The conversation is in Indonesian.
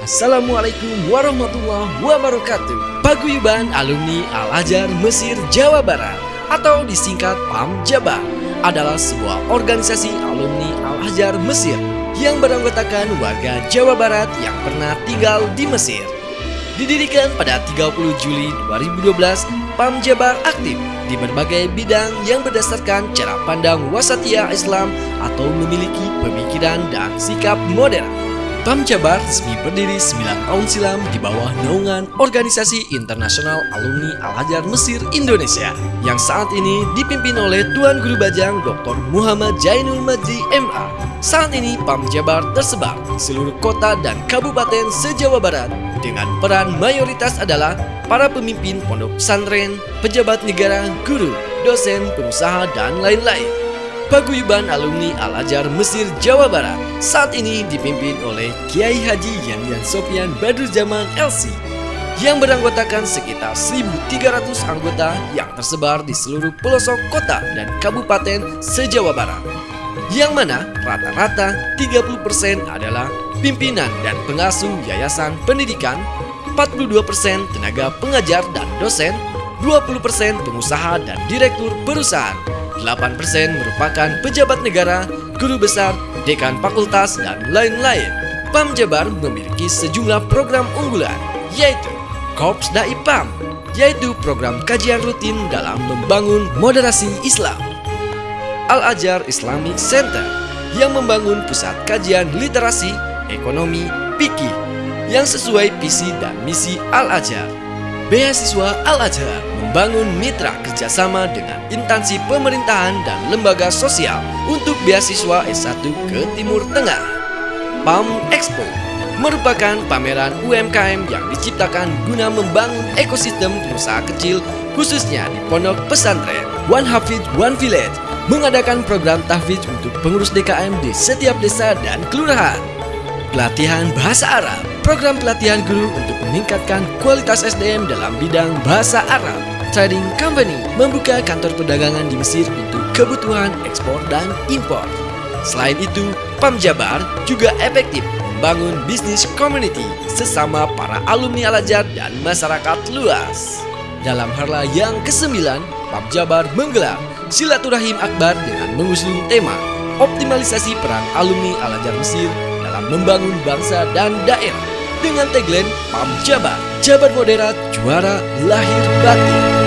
Assalamualaikum warahmatullahi wabarakatuh. Paguyuban Alumni Al-Azhar Mesir Jawa Barat Atau disingkat PAM Jabar Adalah sebuah organisasi alumni Al-Azhar Mesir Yang beranggotakan warga Jawa Barat yang pernah tinggal di Mesir. Didirikan pada 30 Juli 2012 PAM Jabar aktif di berbagai bidang yang berdasarkan cara pandang wasatia Islam atau memiliki pemikiran dan sikap modern PAM Jabar resmi berdiri 9 tahun silam di bawah naungan Organisasi Internasional Alumni Al-Azhar Mesir Indonesia yang saat ini dipimpin oleh Tuan Guru Bajang Dr. Muhammad Jainul Majdi MA. Saat ini PAM Jabar tersebar di seluruh kota dan kabupaten se-Jawa Barat dengan peran mayoritas adalah para pemimpin pondok pesantren, pejabat negara, guru, dosen, pengusaha, dan lain-lain. Paguyuban Alumni Al-Azhar Mesir Jawa Barat saat ini dipimpin oleh Kiai Haji Yanyan Sofian Badrul Zaman LC yang beranggotakan sekitar 1.300 anggota yang tersebar di seluruh pelosok kota dan kabupaten se-Jawa Barat. Yang mana rata-rata 30% adalah pimpinan dan pengasuh yayasan pendidikan, 42% tenaga pengajar dan dosen, 20% pengusaha dan direktur perusahaan, 8% merupakan pejabat negara, guru besar, dekan fakultas, dan lain-lain. PAM Jabar memiliki sejumlah program unggulan, yaitu Korps Dai PAM, yaitu program kajian rutin dalam membangun moderasi Islam. Al-Azhar Islamic Center, yang membangun pusat kajian literasi, ekonomi, pikir, yang sesuai visi dan misi Al-Azhar. Beasiswa Al-Azhar membangun mitra kerjasama dengan instansi pemerintahan dan lembaga sosial untuk beasiswa S1 ke Timur Tengah. PAM Expo merupakan pameran UMKM yang diciptakan guna membangun ekosistem usaha kecil khususnya di pondok pesantren. One Hafid One Village mengadakan program tahfidz untuk pengurus DKM di setiap desa dan kelurahan. Pelatihan Bahasa Arab Program pelatihan guru untuk meningkatkan kualitas SDM dalam bidang bahasa Arab. Trading Company membuka kantor perdagangan di Mesir untuk kebutuhan ekspor dan impor. Selain itu, PAM Jabar juga efektif membangun bisnis community sesama para alumni Al-Azhar dan masyarakat luas. Dalam harla yang ke-9, PAM Jabar menggelar Silaturahim Akbar dengan mengusung tema Optimalisasi peran alumni Al-Azhar Mesir dalam membangun bangsa dan daerah dengan tagline PAM Jabar, Jabar Moderat, Juara Lahir Batin.